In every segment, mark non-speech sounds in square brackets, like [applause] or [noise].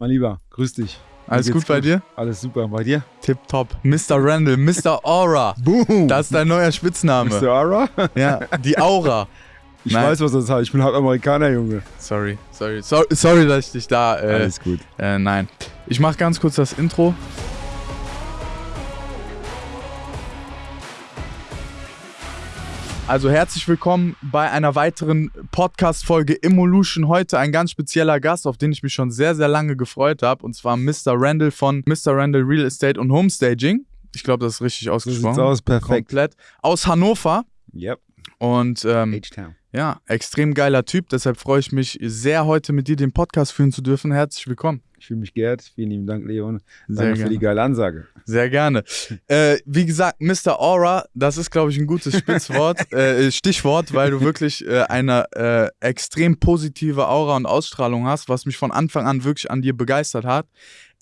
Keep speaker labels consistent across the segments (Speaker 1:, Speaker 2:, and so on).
Speaker 1: Mein Lieber, grüß dich.
Speaker 2: Alles
Speaker 1: geht's
Speaker 2: gut bei dir?
Speaker 1: Alles super. Bei dir?
Speaker 2: Tipptopp. Mr. Randall, Mr. Aura. [laughs]
Speaker 1: Boom!
Speaker 2: Das ist dein neuer Spitzname.
Speaker 1: Mr. Ara?
Speaker 2: Ja, die Aura. [laughs]
Speaker 1: Ich
Speaker 2: Nein.
Speaker 1: weiß, was das heißt. Ich bin halb Amerikaner, Junge.
Speaker 2: Sorry, sorry, sorry, sorry dass ich dich da. Äh,
Speaker 1: Alles gut.
Speaker 2: äh, nein. Ich mach ganz kurz das Intro. Also herzlich willkommen bei einer weiteren Podcast-Folge Evolution. Heute ein ganz spezieller Gast, auf den ich mich schon sehr, sehr lange gefreut habe. Und zwar Mr. Randall von Mr. Randall Real Estate und Homestaging. Ich glaube, das ist richtig
Speaker 1: So
Speaker 2: ausgesprochen.
Speaker 1: sieht's aus. Perfekt.
Speaker 2: Komplett. Aus Hannover.
Speaker 1: Yep.
Speaker 2: Und ähm,
Speaker 1: H-Town.
Speaker 2: ja, extrem geiler Typ. Deshalb freue ich mich sehr, heute mit dir den Podcast führen zu dürfen. Herzlich willkommen.
Speaker 1: Ich fühle mich geehrt. Vielen lieben Dank, Leon.
Speaker 2: Sehr
Speaker 1: Danke für die geile Ansage.
Speaker 2: Sehr gerne. Äh, wie gesagt, Mr. Aura, das ist, glaube ich, ein gutes Spitzwort, [laughs] äh, Stichwort, weil du wirklich äh, eine äh, extrem positive Aura und Ausstrahlung hast, was mich von Anfang an wirklich an dir begeistert hat.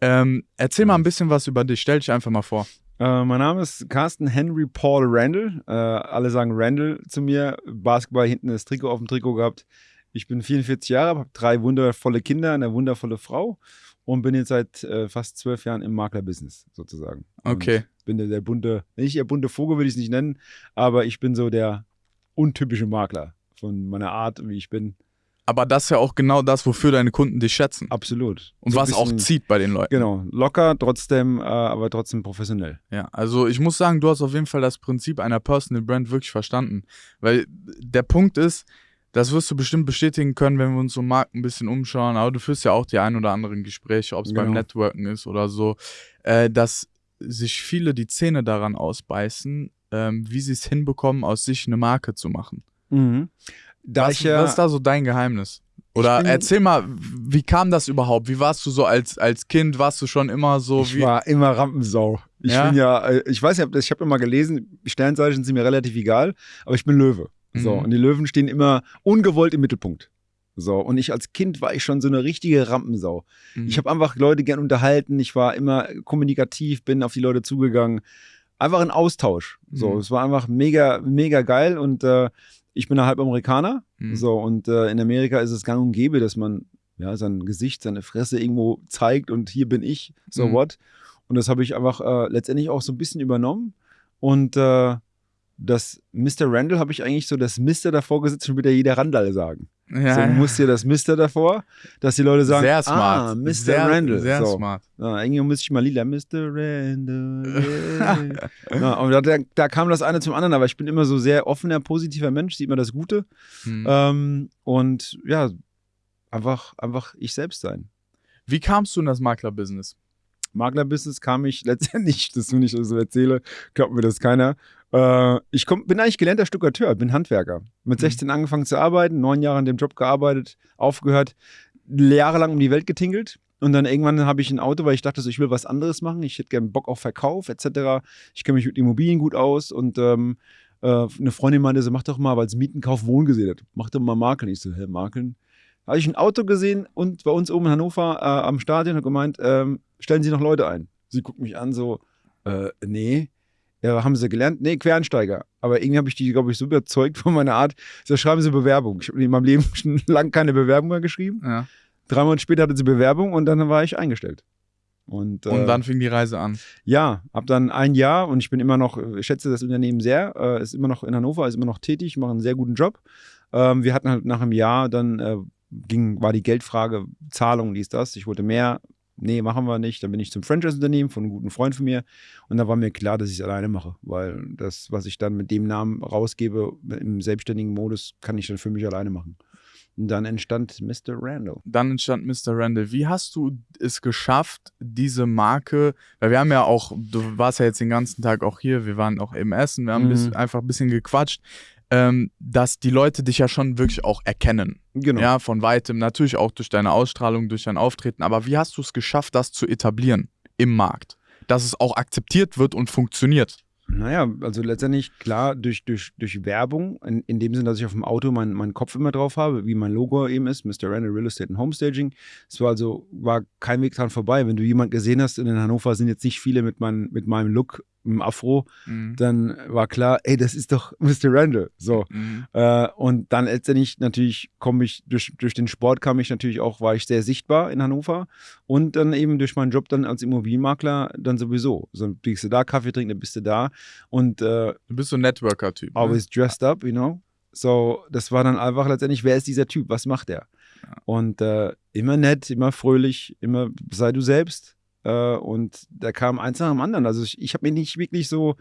Speaker 2: Ähm, erzähl mal ein bisschen was über dich. Stell dich einfach mal vor.
Speaker 1: Äh, mein Name ist Carsten Henry Paul Randall. Äh, alle sagen Randall zu mir. Basketball hinten das Trikot auf dem Trikot gehabt. Ich bin 44 Jahre, habe drei wundervolle Kinder, eine wundervolle Frau und bin jetzt seit äh, fast zwölf Jahren im Maklerbusiness sozusagen. Und
Speaker 2: Okay.
Speaker 1: bin der, der bunte, nicht der bunte Vogel würde ich es nicht nennen, aber ich bin so der untypische Makler von meiner Art, wie ich bin.
Speaker 2: Aber das ist ja auch genau das, wofür deine Kunden dich schätzen.
Speaker 1: Absolut.
Speaker 2: Und
Speaker 1: So
Speaker 2: was auch
Speaker 1: bisschen-
Speaker 2: zieht bei den Leuten.
Speaker 1: Genau, locker, trotzdem, äh, aber trotzdem professionell.
Speaker 2: Ja, also ich muss sagen, du hast auf jeden Fall das Prinzip einer Personal Brand wirklich verstanden. Weil der Punkt ist, das wirst du bestimmt bestätigen können, wenn wir uns um Markt ein bisschen umschauen, aber du führst ja auch die ein oder anderen Gespräche, ob es beim
Speaker 1: Genau.
Speaker 2: Networken ist oder so, äh, dass sich viele die Zähne daran ausbeißen, ähm, wie sie es hinbekommen, aus sich eine Marke zu machen.
Speaker 1: Mhm. Da
Speaker 2: was,
Speaker 1: ich ja,
Speaker 2: was ist da so dein Geheimnis? Oder erzähl mal, wie kam das überhaupt? Wie warst du so als, als Kind? Warst du schon immer so
Speaker 1: ich
Speaker 2: wie.
Speaker 1: war immer Rampensau. Ich
Speaker 2: Ja?
Speaker 1: bin ja, äh, ich weiß ja, ich habe immer gelesen, Sternzeichen sind mir relativ egal, aber ich bin Löwe. So,
Speaker 2: Mhm.
Speaker 1: und die Löwen stehen immer ungewollt im Mittelpunkt. So, und ich als Kind war ich schon so eine richtige Rampensau.
Speaker 2: Mhm.
Speaker 1: Ich habe einfach Leute gern unterhalten, ich war immer kommunikativ, bin auf die Leute zugegangen. Einfach ein Austausch. So,
Speaker 2: Mhm.
Speaker 1: es war einfach mega, mega geil und äh, ich bin ja halb Amerikaner.
Speaker 2: Mhm.
Speaker 1: So, und äh, in Amerika ist es gang und gäbe, dass man ja, sein Gesicht, seine Fresse irgendwo zeigt und hier bin ich, so
Speaker 2: Mhm.
Speaker 1: what. Und das habe ich einfach äh, letztendlich auch so ein bisschen übernommen. Und äh, das Mr. Randall habe ich eigentlich so das Mr. davor gesetzt, schon wieder jeder Randall sagen.
Speaker 2: ja,
Speaker 1: so
Speaker 2: ja.
Speaker 1: muss hier das Mr. davor, dass die Leute sagen,
Speaker 2: sehr smart.
Speaker 1: ah, Mr.
Speaker 2: Sehr,
Speaker 1: Randall.
Speaker 2: Sehr
Speaker 1: so.
Speaker 2: smart.
Speaker 1: Ja, irgendwie muss ich mal lila, Mr. Randall. Yeah. [laughs] ja, und da, da, da kam das eine zum anderen, aber ich bin immer so sehr offener, positiver Mensch, sieht man das Gute.
Speaker 2: Hm.
Speaker 1: Ähm, und ja, einfach, einfach ich selbst sein.
Speaker 2: Wie kamst du in das Maklerbusiness?
Speaker 1: Maklerbusiness kam ich [laughs] letztendlich, das wenn ich das so erzähle, glaubt mir das keiner. Äh, ich komm, bin eigentlich gelernter Stuckateur, bin Handwerker. Mit
Speaker 2: Mhm.
Speaker 1: 16 angefangen zu arbeiten, neun Jahre an dem Job gearbeitet, aufgehört, jahrelang um die Welt getingelt. Und dann irgendwann habe ich ein Auto, weil ich dachte, so, ich will was anderes machen. Ich hätte gerne Bock auf Verkauf etc. Ich kenne mich mit Immobilien gut aus und ähm, äh, eine Freundin meinte so, mach doch mal, weil sie Mietenkauf Wohnen gesehen hat, mach doch mal Makeln. Ich so, hä, Makeln? Habe ich ein Auto gesehen und bei uns oben in Hannover äh, am Stadion hat gemeint, ähm, stellen Sie noch Leute ein. Sie guckt mich an, so, äh, nee. Ja, haben sie gelernt? Nee, Quereinsteiger. Aber irgendwie habe ich die, glaube ich, so überzeugt von meiner Art. So, schreiben Sie Bewerbung. Ich habe in meinem Leben [laughs] schon lange keine Bewerbung mehr geschrieben.
Speaker 2: Ja.
Speaker 1: Drei Monate später hatte sie Bewerbung und dann war ich eingestellt. Und,
Speaker 2: Und
Speaker 1: äh,
Speaker 2: dann fing die Reise an.
Speaker 1: ja, hab dann ein Jahr und ich bin immer noch, ich schätze das Unternehmen sehr, äh, ist immer noch in Hannover, ist immer noch tätig, macht einen sehr guten Job. Ähm, wir hatten halt nach einem Jahr, dann äh, ging, war die Geldfrage, Zahlung, dies, das. Ich wollte mehr, nee, machen wir nicht. Dann bin ich zum Franchise-Unternehmen von einem guten Freund von mir und da war mir klar, dass ich es alleine mache, weil das, was ich dann mit dem Namen rausgebe, im selbstständigen Modus, kann ich dann für mich alleine machen. Und dann entstand Mr. Randall.
Speaker 2: Dann entstand Mr. Randall. Wie hast du es geschafft, diese Marke, weil wir haben ja auch, du warst ja jetzt den ganzen Tag auch hier, wir waren auch im Essen, wir haben ein
Speaker 1: Mhm.
Speaker 2: bisschen, einfach ein bisschen gequatscht, ähm, dass die Leute dich ja schon wirklich auch erkennen.
Speaker 1: Genau.
Speaker 2: Ja, von weitem, natürlich auch durch deine Ausstrahlung, durch dein Auftreten. Aber wie hast du es geschafft, das zu etablieren im Markt? Dass es auch akzeptiert wird und funktioniert.
Speaker 1: Naja, also letztendlich klar durch, durch, durch Werbung, in, in dem Sinne, dass ich auf dem Auto meinen meinen Kopf immer drauf habe, wie mein Logo eben ist, Mr. Randall Real Estate and Homestaging. Es war also, war kein Weg dran vorbei. Wenn du jemanden gesehen hast, in Hannover sind jetzt nicht viele mit, mein, mit meinem Look im Afro,
Speaker 2: Mhm.
Speaker 1: dann war klar, ey, das ist doch [laughs] Mr. Randall. So.
Speaker 2: Mhm.
Speaker 1: Äh, und dann letztendlich natürlich komme ich durch, durch den Sport kam ich natürlich auch, war ich sehr sichtbar in Hannover und dann eben durch meinen Job dann als Immobilienmakler dann sowieso. So bist du da Kaffee trinken, dann bist du da und äh,
Speaker 2: Du bist so ein Networker-Typ. Ne?
Speaker 1: always dressed up, you know. So, das war dann einfach letztendlich, wer ist dieser Typ, was macht er? Und äh, immer nett, immer fröhlich, immer sei du selbst. Äh, und da kam eins nach dem anderen. Also ich, ich habe mir nicht wirklich so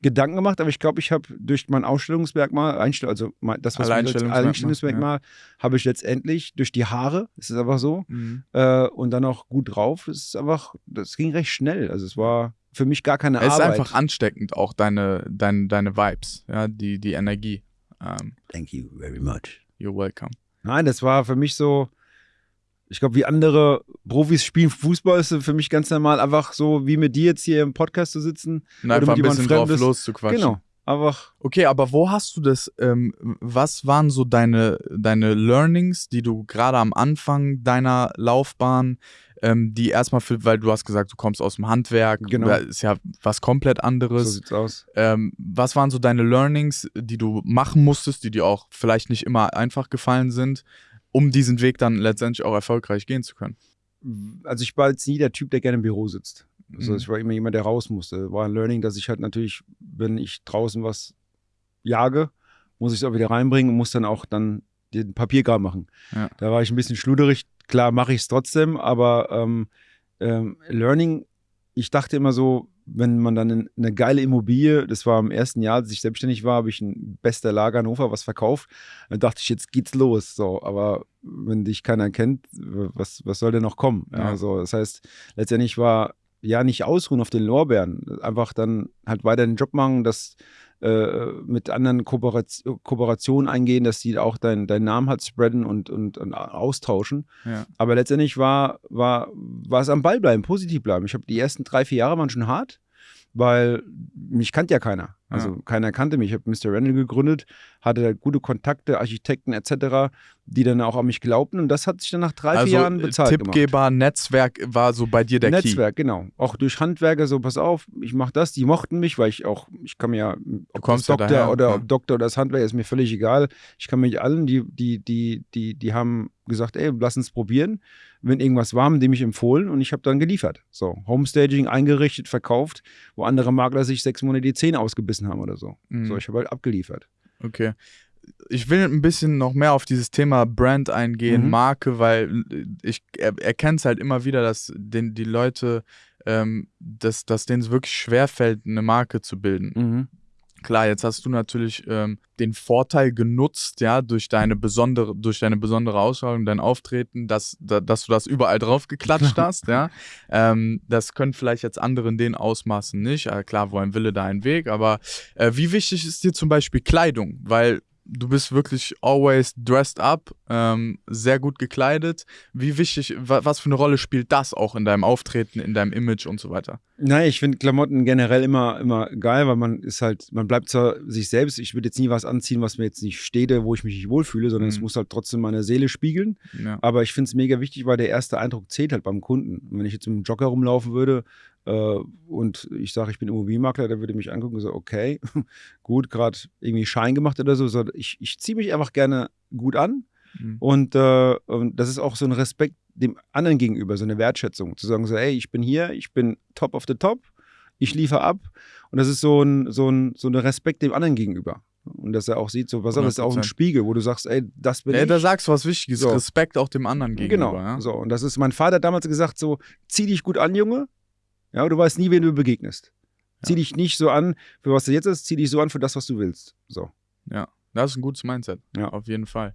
Speaker 1: Gedanken gemacht, aber ich glaube, ich habe durch mein Ausstellungsmerkmal, Einstell also mein, das, was
Speaker 2: Alleinstellungsmerkmal,
Speaker 1: Alleinstellungsmerkmal, habe ich letztendlich durch die Haare, es ist einfach so,
Speaker 2: Mhm.
Speaker 1: äh, und dann auch gut drauf, es ist einfach, das ging recht schnell. Also es war für mich gar keine
Speaker 2: Es ist
Speaker 1: Arbeit.
Speaker 2: einfach ansteckend, auch deine, deine, deine Vibes, ja, die, die Energie. Ähm,
Speaker 1: Thank you very much.
Speaker 2: you're welcome.
Speaker 1: Nein, das war für mich so, ich glaube, wie andere Profis spielen Fußball, ist für mich ganz normal, einfach so wie mit dir jetzt hier im Podcast zu sitzen.
Speaker 2: Und einfach ein bisschen drauf
Speaker 1: Fremdes.
Speaker 2: loszuquatschen.
Speaker 1: Genau, einfach.
Speaker 2: Okay, aber wo hast du das, ähm, was waren so deine, deine Learnings, die du gerade am Anfang deiner Laufbahn, ähm, die erstmal für, weil du hast gesagt, du kommst aus dem Handwerk,
Speaker 1: Genau.
Speaker 2: das ist ja was komplett
Speaker 1: So
Speaker 2: anderes.
Speaker 1: sieht's aus.
Speaker 2: Ähm, was waren so deine Learnings, die du machen musstest, die dir auch vielleicht nicht immer einfach gefallen sind, um diesen Weg dann letztendlich auch erfolgreich gehen zu können?
Speaker 1: Also ich war jetzt nie der Typ, der gerne im Büro sitzt. Also
Speaker 2: Mhm.
Speaker 1: ich war immer jemand, der raus musste. War ein Learning, dass ich halt natürlich, wenn ich draußen was jage, muss ich es auch wieder reinbringen und muss dann auch dann den Papierkram machen.
Speaker 2: Ja.
Speaker 1: Da war ich ein bisschen schluderig. Klar mache ich es trotzdem, aber ähm, ähm, Learning, ich dachte immer so, wenn man dann in- eine geile Immobilie, das war im ersten Jahr, als ich selbstständig war, habe ich in bester Lage Hannover was verkauft. Dann dachte ich, jetzt geht's los. So, aber wenn dich keiner kennt, was, was soll denn noch kommen? Ja,
Speaker 2: Ja.
Speaker 1: so, das heißt, letztendlich war ja nicht ausruhen auf den Lorbeeren, einfach dann halt weiter den Job machen, das äh, mit anderen Kooperation, Kooperationen eingehen, dass die auch deinen deinen Namen halt spreaden und, und, und austauschen.
Speaker 2: Ja.
Speaker 1: Aber letztendlich war, war, war es am Ball bleiben, positiv bleiben. Ich habe die ersten drei, vier Jahre waren schon hart, weil mich kannte ja keiner. Also
Speaker 2: Ja.
Speaker 1: keiner kannte mich. Ich habe Mr. Randall gegründet, hatte da gute Kontakte, Architekten etc., die dann auch an mich glaubten und das hat sich dann nach drei,
Speaker 2: also
Speaker 1: vier Jahren bezahlt gemacht.
Speaker 2: Tippgeber, Netzwerk war so bei dir der
Speaker 1: Netzwerk, genau. Auch durch Handwerker, so pass auf, ich mache das, die mochten mich, weil ich auch, ich kann mir ja, ob Doktor
Speaker 2: daher,
Speaker 1: oder
Speaker 2: ja.
Speaker 1: ob Doktor oder das Handwerk ist mir völlig egal. Ich kann mich allen, die, die, die, die, die haben gesagt, ey, lass uns probieren. Wenn irgendwas war, haben die mich empfohlen und ich habe dann geliefert. So, Homestaging eingerichtet, verkauft, wo andere Makler sich sechs Monate die Zähne ausgebissen haben oder so.
Speaker 2: Mhm.
Speaker 1: So, ich habe halt abgeliefert.
Speaker 2: Okay. Ich will ein bisschen noch mehr auf dieses Thema Brand eingehen,
Speaker 1: Mhm.
Speaker 2: Marke, weil ich er, erkenne es halt immer wieder, dass den, die Leute, ähm, dass, dass denen es wirklich schwerfällt, eine Marke zu bilden.
Speaker 1: Mhm.
Speaker 2: Klar, jetzt hast du natürlich ähm, den Vorteil genutzt, ja, durch deine besondere, durch deine besondere Ausstrahlung, dein Auftreten, dass, da, dass du das überall drauf geklatscht hast, ja. Ähm, das können vielleicht jetzt andere in den Ausmaßen nicht. Äh, klar, wo ein Wille, da ein Weg, aber äh, wie wichtig ist dir zum Beispiel Kleidung? Weil du bist wirklich always dressed up, ähm, sehr gut gekleidet. Wie wichtig, wa was für eine Rolle spielt das auch in deinem Auftreten, in deinem Image und so weiter?
Speaker 1: Nein, ich finde Klamotten generell immer, immer geil, weil man ist halt, man bleibt zwar sich selbst. Ich würde jetzt nie was anziehen, was mir jetzt nicht steht, wo ich mich nicht wohlfühle, sondern es
Speaker 2: Mhm.
Speaker 1: muss halt trotzdem meine Seele spiegeln.
Speaker 2: Ja.
Speaker 1: Aber ich finde es mega wichtig, weil der erste Eindruck zählt halt beim Kunden. Und wenn ich jetzt mit einem Jogger rumlaufen würde und ich sage, ich bin Immobilienmakler, der würde mich angucken und so, okay, [laughs] gut, gerade irgendwie Schein gemacht oder so. so ich ich ziehe mich einfach gerne gut an.
Speaker 2: Mhm.
Speaker 1: Und, äh, und das ist auch so ein Respekt dem anderen gegenüber, so eine Wertschätzung. Zu sagen, so, ey, ich bin hier, ich bin top of the top, ich liefere ab. Und das ist so ein, so ein, so ein Respekt dem anderen gegenüber. Und dass er auch sieht, so, was das ist auch ein
Speaker 2: 100%.
Speaker 1: Spiegel, wo du sagst, ey, das bin
Speaker 2: Ja,
Speaker 1: ich.
Speaker 2: da sagst du was Wichtiges,
Speaker 1: So.
Speaker 2: Respekt auch dem anderen gegenüber.
Speaker 1: Genau.
Speaker 2: Ja?
Speaker 1: So, und das ist, mein Vater hat damals gesagt: so, zieh dich gut an, Junge. Ja, du weißt nie, wen du begegnest. Zieh
Speaker 2: Ja.
Speaker 1: dich nicht so an, für was du jetzt ist, zieh dich so an für das, was du willst. So.
Speaker 2: Das ist ein gutes Mindset.
Speaker 1: Ja.
Speaker 2: Auf jeden Fall.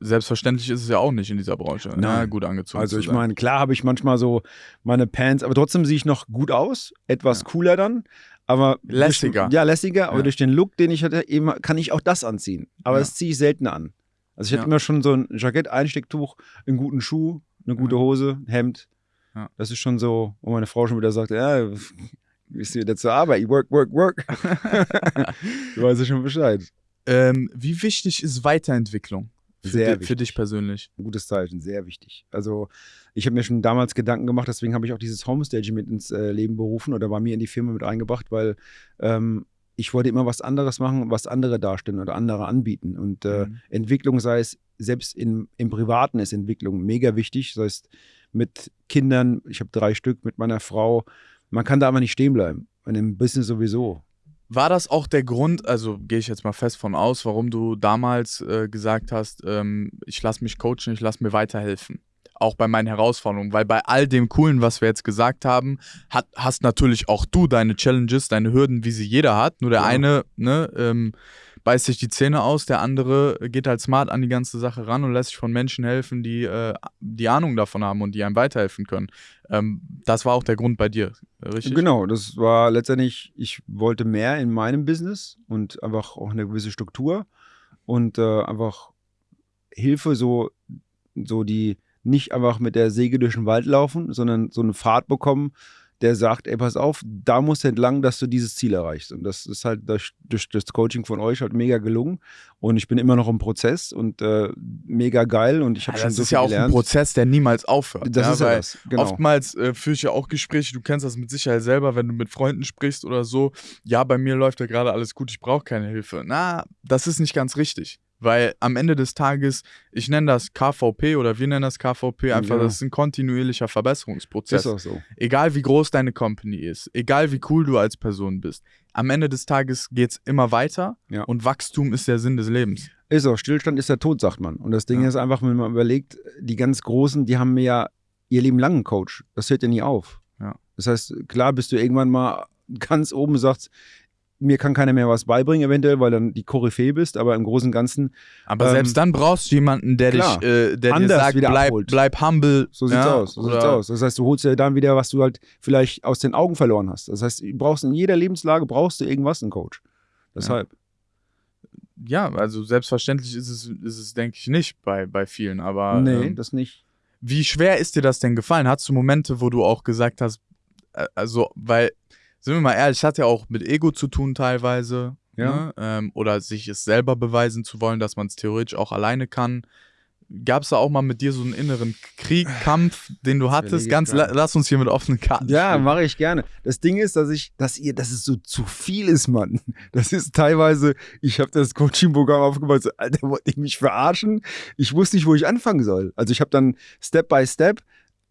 Speaker 2: Selbstverständlich ist es ja auch nicht in dieser Branche.
Speaker 1: Nein.
Speaker 2: Ja, gut angezogen.
Speaker 1: Also ich meine, klar habe ich manchmal so meine Pants, aber trotzdem sehe ich noch gut aus, etwas
Speaker 2: Ja.
Speaker 1: cooler dann, aber durch-
Speaker 2: Lässiger.
Speaker 1: ja, lässiger, aber
Speaker 2: Ja.
Speaker 1: durch den Look, den ich hatte, eben kann ich auch das anziehen. Aber
Speaker 2: Ja.
Speaker 1: das ziehe ich selten an. Also ich
Speaker 2: Ja.
Speaker 1: hatte immer schon so ein Jackett, Einstecktuch, einen guten Schuh, eine gute
Speaker 2: Ja.
Speaker 1: Hose, Hemd.
Speaker 2: Ja.
Speaker 1: Das ist schon so, wo meine Frau schon wieder sagt, ja, bist du wieder zur Arbeit, work, work, work. [laughs] du weißt ja schon Bescheid.
Speaker 2: ähm, wie wichtig ist Weiterentwicklung für,
Speaker 1: Sehr
Speaker 2: di für
Speaker 1: wichtig.
Speaker 2: dich persönlich?
Speaker 1: Ein gutes Zeichen, sehr wichtig. Also ich habe mir schon damals Gedanken gemacht, deswegen habe ich auch dieses Homestaging mit ins äh, Leben berufen oder bei mir in die Firma mit eingebracht, weil ähm, ich wollte immer was anderes machen, was andere darstellen oder andere anbieten. Und äh,
Speaker 2: Mhm.
Speaker 1: Entwicklung, sei es selbst in, im Privaten ist Entwicklung mega wichtig, sei es mit Kindern, ich habe drei Stück, mit meiner Frau. Man kann da aber nicht stehen bleiben. Und im Business sowieso.
Speaker 2: War das auch der Grund, also gehe ich jetzt mal fest von aus, warum du damals äh, gesagt hast, ähm, ich lasse mich coachen, ich lasse mir weiterhelfen? Auch bei meinen Herausforderungen, weil bei all dem Coolen, was wir jetzt gesagt haben, hat, hast natürlich auch du deine Challenges, deine Hürden, wie sie jeder hat. Nur der
Speaker 1: Ja.
Speaker 2: eine ne, ähm, beißt sich die Zähne aus, der andere geht halt smart an die ganze Sache ran und lässt sich von Menschen helfen, die äh, die Ahnung davon haben und die einem weiterhelfen können. Ähm, das war auch der Grund bei dir, richtig?
Speaker 1: Genau, das war letztendlich, ich wollte mehr in meinem Business und einfach auch eine gewisse Struktur und äh, einfach Hilfe, so, so die nicht einfach mit der Säge durch den Wald laufen, sondern so einen Pfad bekommen, der sagt, ey, pass auf, da musst du entlang, dass du dieses Ziel erreichst. Und das ist halt durch, durch das Coaching von euch halt mega gelungen. Und ich bin immer noch im Prozess und äh, mega geil und ich
Speaker 2: Ja,
Speaker 1: habe schon
Speaker 2: das
Speaker 1: so
Speaker 2: ist
Speaker 1: viel
Speaker 2: ja auch
Speaker 1: gelernt.
Speaker 2: ein Prozess, der niemals aufhört.
Speaker 1: das
Speaker 2: ja,
Speaker 1: ist ja das, genau.
Speaker 2: Oftmals äh, führe ich ja auch Gespräche, du kennst das mit Sicherheit selber, wenn du mit Freunden sprichst oder so. Ja, bei mir läuft ja gerade alles gut, ich brauche keine Hilfe. Na, das ist nicht ganz richtig. Weil am Ende des Tages, ich nenne das KVP oder wir nennen das KVP, einfach,
Speaker 1: Ja.
Speaker 2: das ist ein kontinuierlicher Verbesserungsprozess.
Speaker 1: ist auch so.
Speaker 2: Egal wie groß deine Company ist, egal wie cool du als Person bist, am Ende des Tages geht es immer weiter
Speaker 1: Ja.
Speaker 2: und Wachstum ist der Sinn des Lebens.
Speaker 1: Ist auch, Stillstand ist der Tod, sagt man. Und das Ding
Speaker 2: Ja.
Speaker 1: ist einfach, wenn man überlegt, die ganz Großen, die haben ja ihr Leben lang einen Coach. Das hört ja nie auf. Das heißt, klar bist du irgendwann mal [laughs] ganz oben und sagst, mir kann keiner mehr was beibringen, eventuell, weil dann die Koryphäe bist, aber im Großen und Ganzen,
Speaker 2: Aber
Speaker 1: Ähm,
Speaker 2: selbst dann brauchst du jemanden, der
Speaker 1: klar,
Speaker 2: dich, äh, der dir
Speaker 1: anders
Speaker 2: sagt,
Speaker 1: wieder
Speaker 2: bleib, bleib humble.
Speaker 1: so sieht's
Speaker 2: ja,
Speaker 1: aus. So sieht's aus. Das heißt, du holst dir dann wieder, was du halt vielleicht aus den Augen verloren hast. Das heißt, du brauchst in jeder Lebenslage brauchst du irgendwas, einen Coach. Deshalb.
Speaker 2: Ja, also selbstverständlich ist es, ist es denke ich, nicht bei, bei vielen. Aber
Speaker 1: nee,
Speaker 2: ähm,
Speaker 1: das nicht.
Speaker 2: wie schwer ist dir das denn gefallen? Hattest du Momente, wo du auch gesagt hast, äh, also, weil, sind wir mal ehrlich, es hat ja auch mit Ego zu tun teilweise.
Speaker 1: Ja.
Speaker 2: Ne? Ähm, oder sich es selber beweisen zu wollen, dass man es theoretisch auch alleine kann. Gab es da auch mal mit dir so einen inneren Krieg, Kampf, den du hattest? Ganz,
Speaker 1: ich
Speaker 2: la, lass uns hier mit offenen Karten
Speaker 1: Ja, mache ich gerne. Das Ding ist, dass ich, dass ihr, dass es so zu viel ist, Mann. Das ist teilweise, ich habe das Coaching-Programm aufgebaut, so, Alter, wollt ihr mich verarschen? Ich wusste nicht, wo ich anfangen soll. Also ich habe dann Step by Step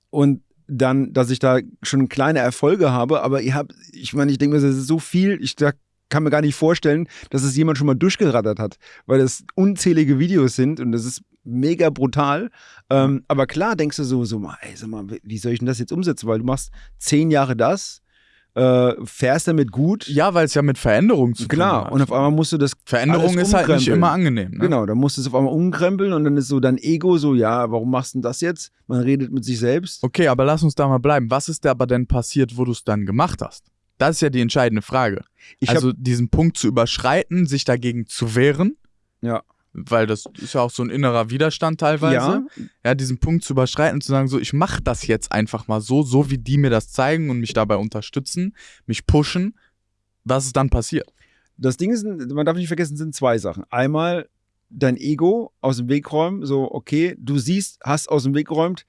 Speaker 1: und dann, dass ich da schon kleine Erfolge habe, aber ihr habt, ich meine, ich denke mir, das ist so viel, ich da kann mir gar nicht vorstellen, dass es jemand schon mal durchgerattert hat, weil das unzählige Videos sind und das ist mega brutal. Ähm, aber klar denkst du so, so mal, ey, sag mal, wie soll ich denn das jetzt umsetzen? Weil du machst zehn Jahre das, äh, fährst damit gut.
Speaker 2: Ja, weil es ja mit Veränderung zu tun
Speaker 1: Klar,
Speaker 2: hat.
Speaker 1: und auf einmal musst du das
Speaker 2: Veränderung ist halt nicht immer angenehm. Ne?
Speaker 1: Genau, dann musst du es auf einmal umkrempeln und dann ist so dein Ego so, ja, warum machst du denn das jetzt? Man redet mit sich selbst.
Speaker 2: Okay, aber lass uns da mal bleiben. Was ist da aber denn passiert, wo du es dann gemacht hast? Das ist ja die entscheidende Frage.
Speaker 1: Ich
Speaker 2: also diesen Punkt zu überschreiten, sich dagegen zu wehren.
Speaker 1: Ja.
Speaker 2: Weil das ist ja auch so ein innerer Widerstand teilweise.
Speaker 1: ja,
Speaker 2: Ja, diesen Punkt zu überschreiten, zu sagen, so, ich mache das jetzt einfach mal so, so wie die mir das zeigen und mich dabei unterstützen, mich pushen. Was ist dann passiert?
Speaker 1: das Ding ist, man darf nicht vergessen, es sind zwei Sachen. Einmal dein Ego aus dem Weg räumen, so, okay, du siehst, hast aus dem Weg geräumt,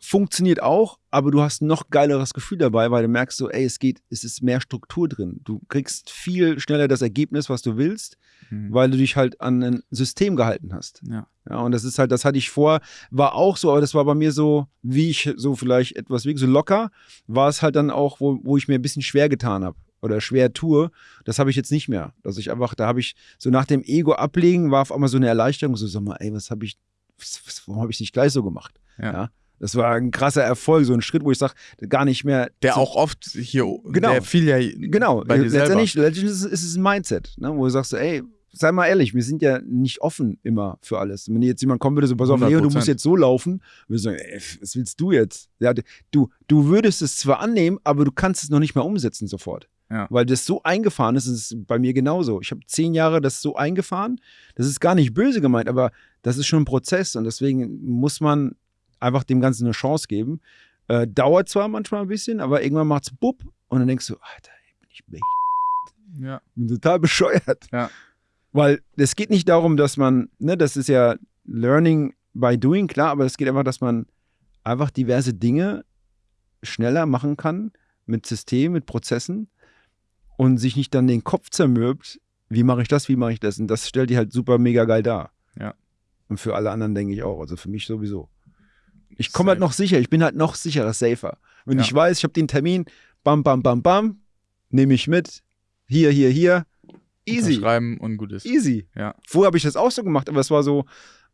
Speaker 1: funktioniert auch, aber du hast ein noch geileres Gefühl dabei, weil du merkst so, ey, es geht, es ist mehr Struktur drin. Du kriegst viel schneller das Ergebnis, was du willst, weil du dich halt an ein System gehalten hast.
Speaker 2: Ja.
Speaker 1: Ja, und das ist halt, das hatte ich vor, war auch so, aber das war bei mir so, wie ich so vielleicht etwas, wie so locker, war es halt dann auch, wo, wo ich mir ein bisschen schwer getan habe oder schwer tue. Das habe ich jetzt nicht mehr. Dass ich einfach, da habe ich so nach dem Ego ablegen, war auf einmal so eine Erleichterung, so, sag mal, ey, was habe ich, was, warum habe ich nicht gleich so gemacht?
Speaker 2: Ja.
Speaker 1: Das war ein krasser Erfolg, so ein Schritt, wo ich sage, gar nicht mehr.
Speaker 2: Der auch oft hier,
Speaker 1: Genau.
Speaker 2: der fiel ja
Speaker 1: Genau,
Speaker 2: bei dir selber.
Speaker 1: letztendlich, letztendlich ist, es- ist es ein Mindset, ne, wo du sagst, ey, sei mal ehrlich, wir sind ja nicht offen immer für alles. Wenn jetzt jemand kommen würde, so, pass auf, Leo, du
Speaker 2: 100%.
Speaker 1: musst jetzt so laufen, wir sagen, ey, was willst du jetzt? Ja, du, du würdest es zwar annehmen, aber du kannst es noch nicht mehr umsetzen sofort.
Speaker 2: Ja.
Speaker 1: Weil das so eingefahren ist, ist bei mir genauso. Ich habe zehn Jahre das so eingefahren. Das ist gar nicht böse gemeint, aber das ist schon ein Prozess und deswegen muss man einfach dem Ganzen eine Chance geben. Äh, dauert zwar manchmal ein bisschen, aber irgendwann macht's bupp und dann denkst du, Alter, bin ich be
Speaker 2: Ja.
Speaker 1: bin total bescheuert.
Speaker 2: Ja.
Speaker 1: Weil es geht nicht darum, dass man, ne, das ist ja Learning by doing, klar, aber es geht einfach, dass man einfach diverse Dinge schneller machen kann mit Systemen, mit Prozessen und sich nicht dann den Kopf zermürbt, wie mache ich das, wie mache ich das? Und das stellt die halt super mega geil dar.
Speaker 2: Ja.
Speaker 1: Und für alle anderen denke ich auch, also für mich sowieso. Ich komme halt noch sicher, ich bin halt noch sicherer, safer. Wenn
Speaker 2: Ja.
Speaker 1: ich weiß, ich habe den Termin, bam, bam, bam, bam, nehme ich mit, hier, hier, hier, easy,
Speaker 2: Schreiben und gut ist.
Speaker 1: easy.
Speaker 2: Ja.
Speaker 1: Vorher habe ich das auch so gemacht, aber es war so,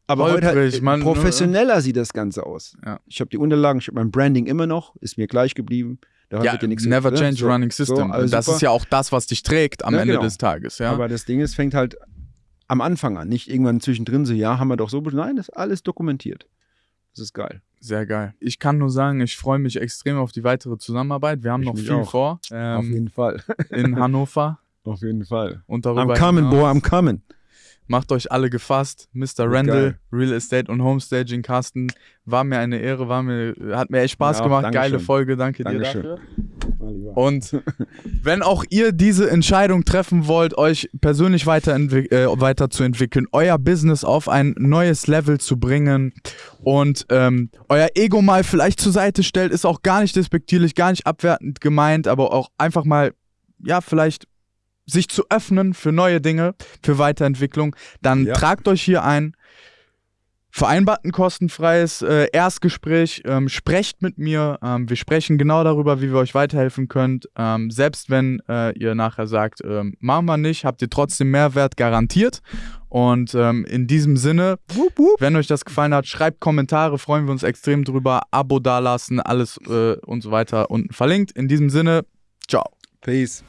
Speaker 1: aber heute
Speaker 2: Holprig,
Speaker 1: halt,
Speaker 2: man-
Speaker 1: professioneller sieht das Ganze aus.
Speaker 2: Ja.
Speaker 1: Ich habe die Unterlagen, ich habe mein Branding immer noch, ist mir gleich geblieben. Da
Speaker 2: Ja,
Speaker 1: nichts
Speaker 2: never
Speaker 1: ne?
Speaker 2: change
Speaker 1: So,
Speaker 2: running system.
Speaker 1: So,
Speaker 2: das
Speaker 1: super.
Speaker 2: ist ja auch das, was dich trägt am
Speaker 1: Ja,
Speaker 2: Ende
Speaker 1: genau.
Speaker 2: des Tages, ja.
Speaker 1: Aber das Ding ist, fängt halt am Anfang an, nicht irgendwann zwischendrin so, ja, haben wir doch so, nein, das ist alles dokumentiert. Das ist geil.
Speaker 2: Sehr geil. Ich kann nur sagen, ich freue mich extrem auf die weitere Zusammenarbeit. Wir haben
Speaker 1: Ich
Speaker 2: noch viel
Speaker 1: auch.
Speaker 2: vor
Speaker 1: Auf
Speaker 2: ähm,
Speaker 1: jeden Fall. [laughs]
Speaker 2: in Hannover
Speaker 1: Auf jeden Fall.
Speaker 2: und darüber
Speaker 1: I'm coming,
Speaker 2: hinaus.
Speaker 1: boy, I'm coming.
Speaker 2: Macht euch alle gefasst. Mr. Randall. Real Estate und Homestaging, Carsten. War mir eine Ehre, war mir, hat mir echt Spaß
Speaker 1: Ja,
Speaker 2: gemacht.
Speaker 1: Dankeschön.
Speaker 2: Geile Folge, danke
Speaker 1: Dankeschön.
Speaker 2: dir dafür. Und wenn auch ihr diese Entscheidung treffen wollt, euch persönlich äh, weiterzuentwickeln, euer Business auf ein neues Level zu bringen und ähm, euer Ego mal vielleicht zur Seite stellt, ist auch gar nicht despektierlich, gar nicht abwertend gemeint, aber auch einfach mal, ja, vielleicht sich zu öffnen für neue Dinge, für Weiterentwicklung, dann
Speaker 1: Ja.
Speaker 2: tragt euch hier ein. Vereinbart ein kostenfreies äh, Erstgespräch, ähm, sprecht mit mir. Ähm, wir sprechen genau darüber, wie wir euch weiterhelfen könnt. Ähm, selbst wenn äh, ihr nachher sagt, ähm, machen wir nicht, habt ihr trotzdem Mehrwert garantiert. Und ähm, in diesem Sinne, wenn euch das gefallen hat, schreibt Kommentare, freuen wir uns extrem drüber. Abo dalassen, alles äh, und so weiter unten verlinkt. In diesem Sinne, ciao.
Speaker 1: Peace.